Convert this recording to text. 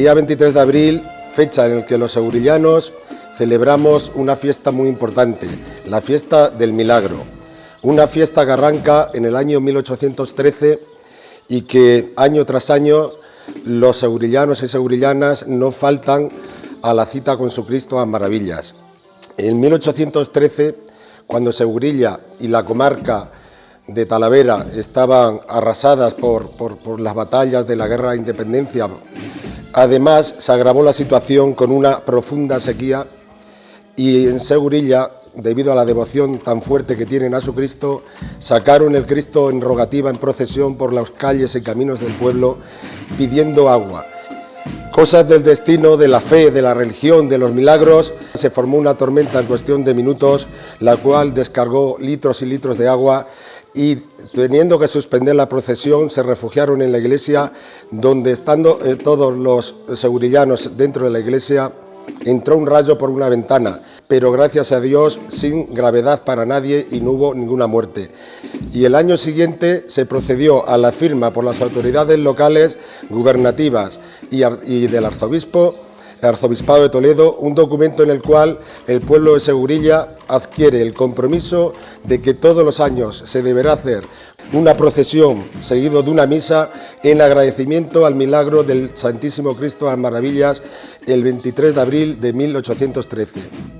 Día 23 de abril, fecha en la que los segurillanos celebramos una fiesta muy importante, la fiesta del milagro. Una fiesta que arranca en el año 1813 y que año tras año los segurillanos y segurillanas no faltan a la cita con su Cristo a maravillas. En 1813, cuando Segurilla y la comarca de Talavera estaban arrasadas por, por las batallas de la guerra de independencia Además, se agravó la situación con una profunda sequía y en Segurilla, debido a la devoción tan fuerte que tienen a su Cristo, sacaron el Cristo en rogativa, en procesión por las calles y caminos del pueblo, pidiendo agua. Cosas del destino, de la fe, de la religión, de los milagros, se formó una tormenta en cuestión de minutos, la cual descargó litros y litros de agua y teniendo que suspender la procesión se refugiaron en la iglesia donde estando eh, todos los segurillanos dentro de la iglesia entró un rayo por una ventana, pero gracias a Dios sin gravedad para nadie y no hubo ninguna muerte. Y el año siguiente se procedió a la firma por las autoridades locales, gubernativas y, y del arzobispo Arzobispado de Toledo, un documento en el cual el pueblo de Segurilla adquiere el compromiso de que todos los años se deberá hacer una procesión seguido de una misa en agradecimiento al milagro del Santísimo Cristo a las Maravillas el 23 de abril de 1813.